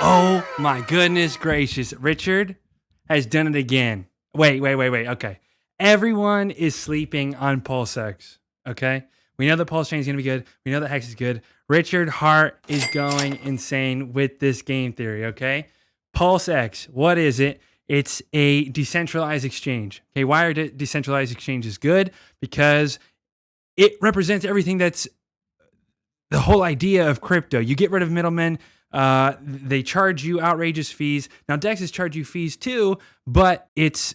Oh my goodness gracious. Richard has done it again. Wait, wait, wait, wait. Okay. Everyone is sleeping on PulseX. Okay. We know that Pulse Chain is going to be good. We know that Hex is good. Richard Heart is going insane with this game theory. Okay. PulseX, what is it? It's a decentralized exchange. Okay. Why are de- decentralized exchanges good? Because it represents everything that's the whole idea of crypto. You get rid of middlemen. Uh, they charge you outrageous fees. Now Dexes charge you fees too, but it's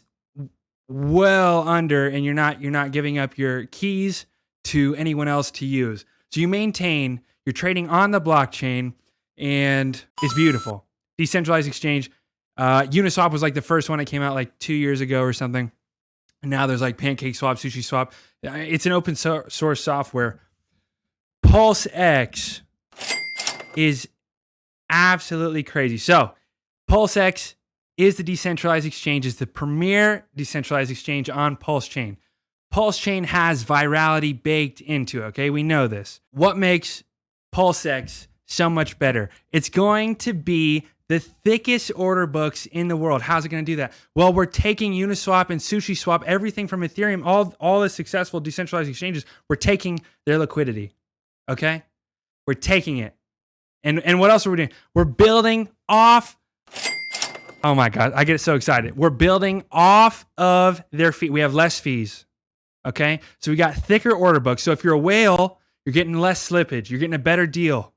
well under, and you're not you're not giving up your keys to anyone else to use. So you maintain you're trading on the blockchain, and it's beautiful. Decentralized exchange. Uh, Uniswap was like the first one that came out like two years ago or something. And now there's like Pancake Swap, Sushi Swap. It's an open source software. Pulse X is absolutely crazy. So, PulseX is the decentralized exchange, is the premier decentralized exchange on Pulse Chain. Pulse Chain has virality baked into it, okay? We know this. What makes PulseX so much better? It's going to be the thickest order books in the world. How's it going to do that? Well, we're taking Uniswap and SushiSwap, everything from Ethereum, all, all the successful decentralized exchanges, we're taking their liquidity, okay? We're taking it. And and what else are we doing? We're building off. Oh my god, I get so excited. We're building off of their fee. We have less fees. Okay, so we got thicker order books. So if you're a whale, you're getting less slippage. You're getting a better deal,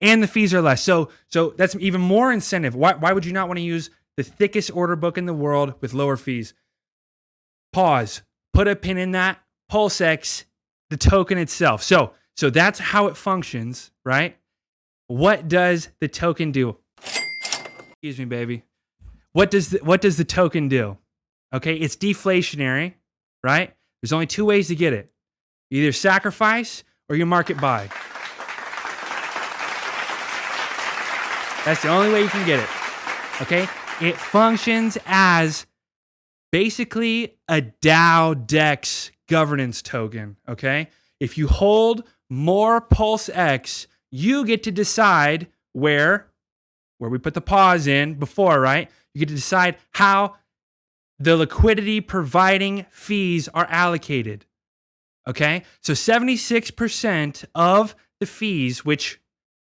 and the fees are less. So so that's even more incentive. Why why would you not want to use the thickest order book in the world with lower fees? Pause. Put a pin in that. PulseX, the token itself. So so that's how it functions, right? What does the token do? Excuse me, baby. What does the, what does the token do? Okay, it's deflationary, right? There's only two ways to get it. You either sacrifice or you market buy. That's the only way you can get it. Okay? It functions as basically a DAO DEX governance token. Okay? If you hold more Pulse X, you get to decide where where we put the pause in before, right? You get to decide how the liquidity providing fees are allocated. Okay? So 76% of the fees, which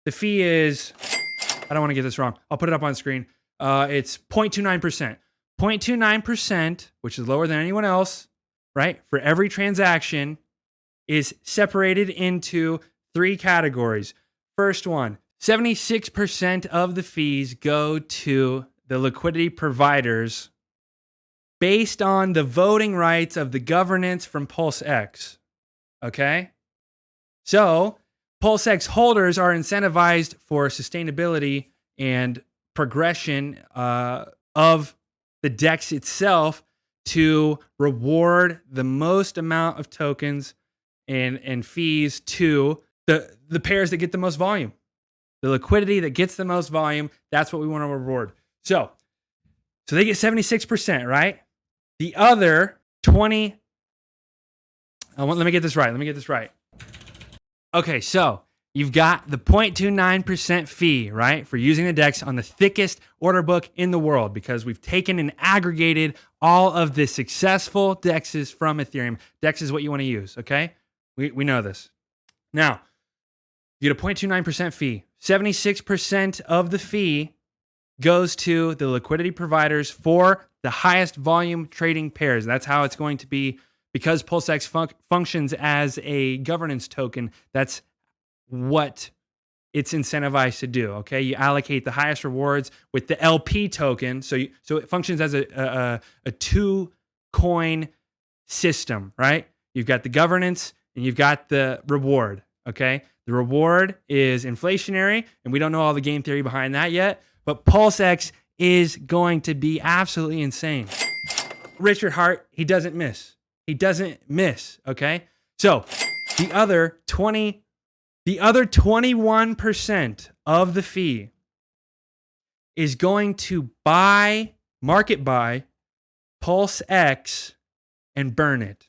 the fee is, I don't want to get this wrong. I'll put it up on screen. Uh, it's 0.29%. 0.29%, which is lower than anyone else, right? For every transaction is separated into three categories First one 76% of the fees go to the liquidity providers based on the voting rights of the governance from PulseX. Okay? So, PulseX holders are incentivized for sustainability and progression uh, of the DEX itself to reward the most amount of tokens and, and fees to the the pairs that get the most volume, the liquidity that gets the most volume. That's what we want to reward. So, so they get seventy six percent, right? The other twenty. Oh, I want. Let me get this right. Let me get this right. Okay, so you've got the 0.29% fee, right, for using the DEX on the thickest order book in the world because we've taken and aggregated all of the successful DEXs from Ethereum. DEX is what you want to use, okay? We, we know this. Now, you get a 0.29% fee. 76% of the fee goes to the liquidity providers for the highest volume trading pairs. That's how it's going to be because PulseX fun- functions as a governance token. That's what it's incentivized to do. Okay, you allocate the highest rewards with the LP token, so you, so it functions as a, a, a two coin system, right? You've got the governance and you've got the reward. Okay, the reward is inflationary, and we don't know all the game theory behind that yet, but PulseX is going to be absolutely insane. Richard Heart, he doesn't miss. He doesn't miss, okay? So, the other 20 the other 21% of the fee is going to buy market buy Pulse X and burn it.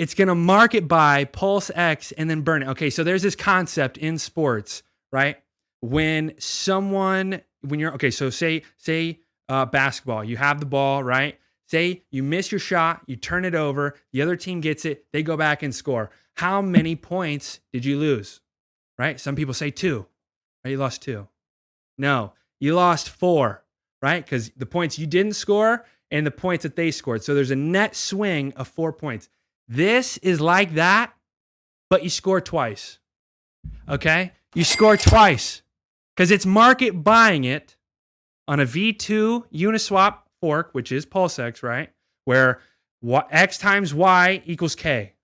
It's going to market buy pulse X and then burn it. Okay, so there's this concept in sports, right? When someone when you're okay, so say say uh, basketball, you have the ball, right? Say you miss your shot, you turn it over, the other team gets it, they go back and score. How many points did you lose? Right? Some people say two. Right? You lost two. No, you lost four, right? Because the points you didn't score and the points that they scored. So there's a net swing of four points. This is like that, but you score twice. Okay? You score twice because it's market buying it on a V2 Uniswap fork, which is PulseX, right? Where X times Y equals K.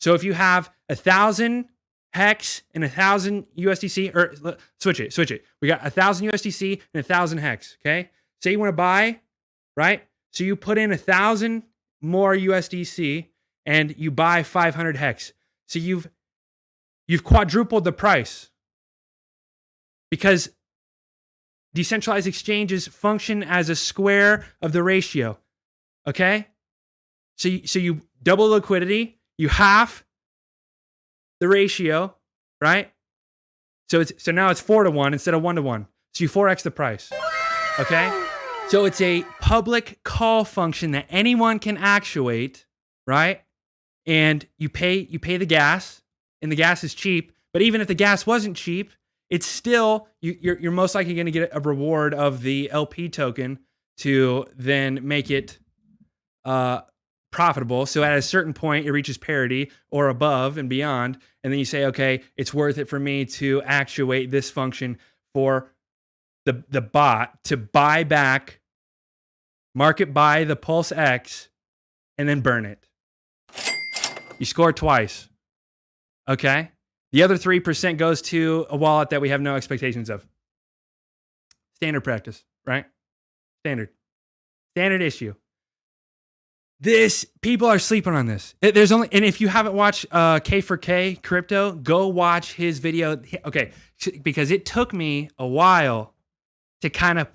So if you have a thousand hex and a thousand USDC, or switch it, switch it. We got a thousand USDC and a thousand hex. Okay. Say you want to buy, right? So you put in a thousand more USDC and you buy 500 hex. So you've you've quadrupled the price because decentralized exchanges function as a square of the ratio. Okay? So you, so you double liquidity, you half the ratio, right? So it's so now it's 4 to 1 instead of 1 to 1. So you 4x the price. Okay? So it's a public call function that anyone can actuate, right? And you pay you pay the gas and the gas is cheap, but even if the gas wasn't cheap, it's still you, you're, you're most likely going to get a reward of the LP token to then make it uh, profitable. So at a certain point, it reaches parity or above and beyond, and then you say, okay, it's worth it for me to actuate this function for the the bot to buy back, market buy the Pulse X, and then burn it. You score twice. Okay. The other 3% goes to a wallet that we have no expectations of. Standard practice, right? Standard. Standard issue. This people are sleeping on this. There's only and if you haven't watched uh, K for K crypto, go watch his video. Okay, because it took me a while to kind of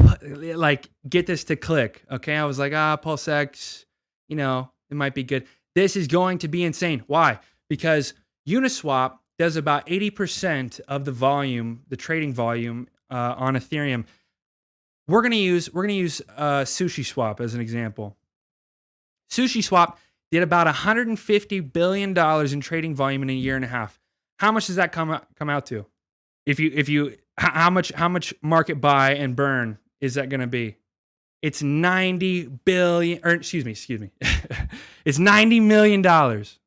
like get this to click. Okay, I was like, ah, PulseX, you know, it might be good. This is going to be insane. Why? Because Uniswap does about 80% of the volume, the trading volume uh, on Ethereum. We're gonna use we're gonna use uh, Sushi Swap as an example. Sushi Swap did about 150 billion dollars in trading volume in a year and a half. How much does that come come out to? If you if you how much how much market buy and burn is that going to be? It's 90 billion or excuse me, excuse me. it's 90 million dollars.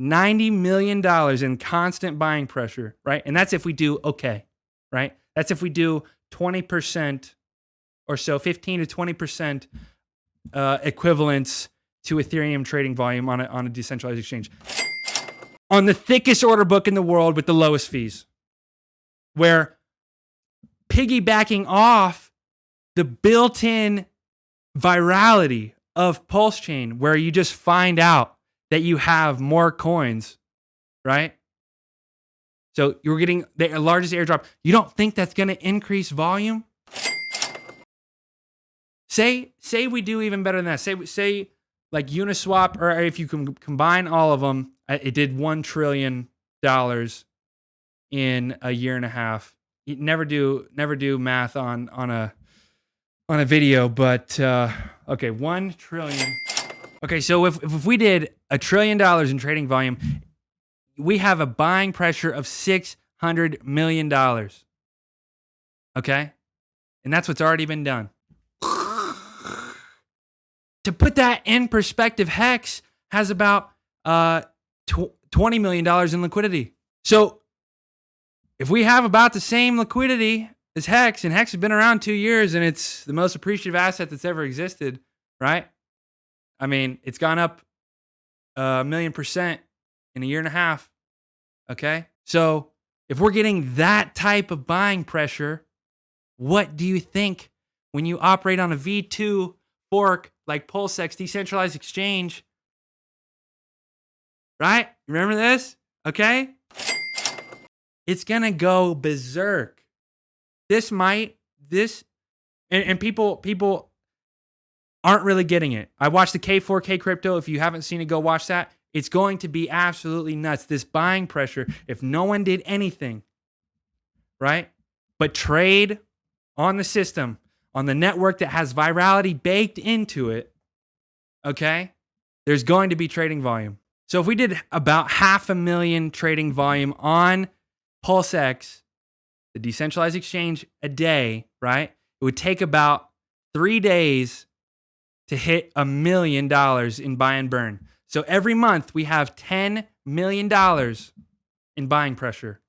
$90 million in constant buying pressure, right? And that's if we do okay, right? That's if we do 20% or so, 15 to 20% uh, equivalence to Ethereum trading volume on a, on a decentralized exchange. On the thickest order book in the world with the lowest fees, where piggybacking off the built in virality of Pulse Chain, where you just find out that you have more coins, right? So you're getting the largest airdrop. You don't think that's going to increase volume? Say say we do even better than that. Say say like Uniswap, or if you can combine all of them, uh, it did one trillion dollars in a year and a half. You never do never do math on on a on a video, but uh, okay, one trillion. Okay, so if, if we did a trillion dollars in trading volume, we have a buying pressure of $600 million. Okay? And that's what's already been done. to put that in perspective, Hex has about uh, $20 million in liquidity. So if we have about the same liquidity as Hex, and Hex has been around two years and it's the most appreciative asset that's ever existed, right? I mean, it's gone up a million percent in a year and a half. Okay. So if we're getting that type of buying pressure, what do you think when you operate on a V2 fork like PulseX decentralized exchange? Right? Remember this? Okay. It's going to go berserk. This might, this, and, and people, people aren't really getting it. I watched the K4K crypto. If you haven't seen it, go watch that. It's going to be absolutely nuts. This buying pressure, if no one did anything, right? But trade on the system, on the network that has virality baked into it, okay? There's going to be trading volume. So if we did about half a million trading volume on PulseX, the decentralized exchange, a day, right? It would take about three days to hit a million dollars in buy and burn. So every month we have $10 million in buying pressure.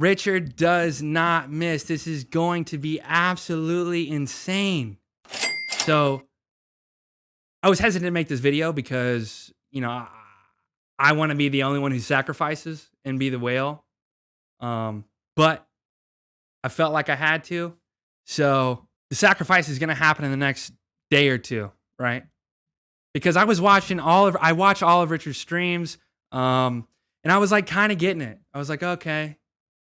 Richard does not miss. This is going to be absolutely insane. So I was hesitant to make this video because, you know, I, I want to be the only one who sacrifices and be the whale. Um, but I felt like I had to. So the sacrifice is going to happen in the next day or two, right? Because I was watching all of, I watch all of Richard's streams, um, and I was like kind of getting it. I was like, okay,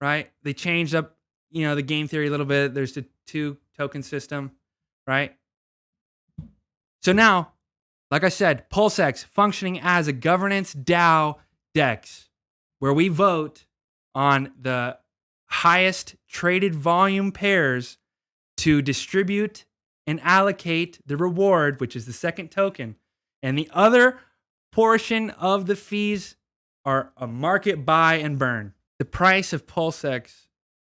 right? They changed up, you know, the game theory a little bit. There's the two token system, right? So now, like I said, PulseX functioning as a governance DAO DEX, where we vote on the highest traded volume pairs to distribute and allocate the reward, which is the second token. And the other portion of the fees are a market buy and burn the price of PulseX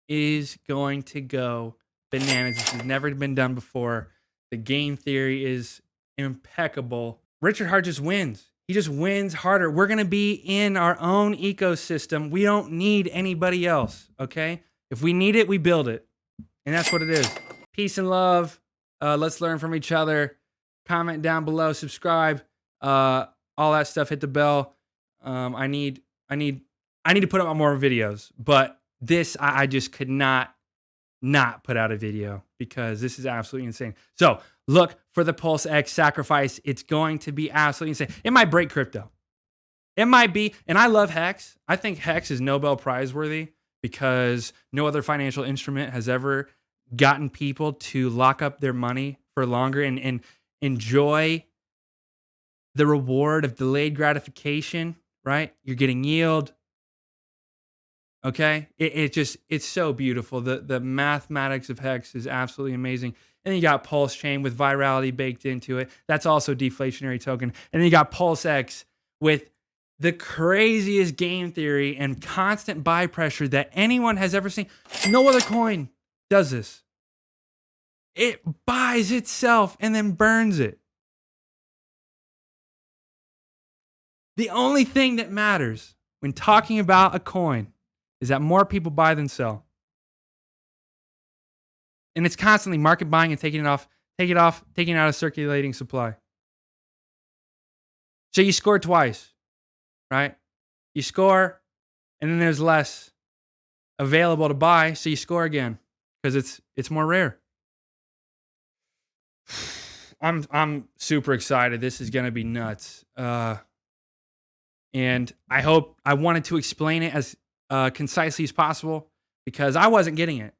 is going to go bananas. This has never been done before. The game theory is impeccable. Richard Heart just wins. He just wins harder. We're going to be in our own ecosystem. We don't need anybody else, okay? If we need it, we build it. And that's what it is. Peace and love. Uh, let's learn from each other. Comment down below, subscribe, uh, all that stuff. Hit the bell. Um, I need I need I need to put out more videos, but this I, I just could not not put out a video because this is absolutely insane. So look for the Pulse X sacrifice. It's going to be absolutely insane. It might break crypto. It might be, and I love Hex. I think Hex is Nobel Prize worthy because no other financial instrument has ever gotten people to lock up their money for longer and, and enjoy the reward of delayed gratification, right? You're getting yield, Okay, it, it just it's so beautiful. The the mathematics of hex is absolutely amazing. And then you got Pulse Chain with virality baked into it. That's also deflationary token. And then you got Pulse X with the craziest game theory and constant buy pressure that anyone has ever seen. No other coin does this. It buys itself and then burns it. The only thing that matters when talking about a coin is that more people buy than sell. And it's constantly market buying and taking it off, take it off, taking it out of circulating supply. So you score twice, right? You score, and then there's less available to buy, so you score again because it's it's more rare. I'm I'm super excited. This is gonna be nuts. Uh, and I hope I wanted to explain it as uh, concisely as possible because I wasn't getting it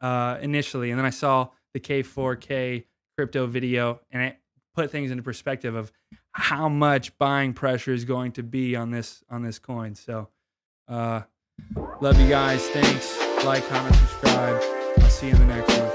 uh, initially, and then I saw the K4K crypto video, and it put things into perspective of how much buying pressure is going to be on this on this coin. So, uh, love you guys. Thanks. Like, comment, subscribe. I'll see you in the next one.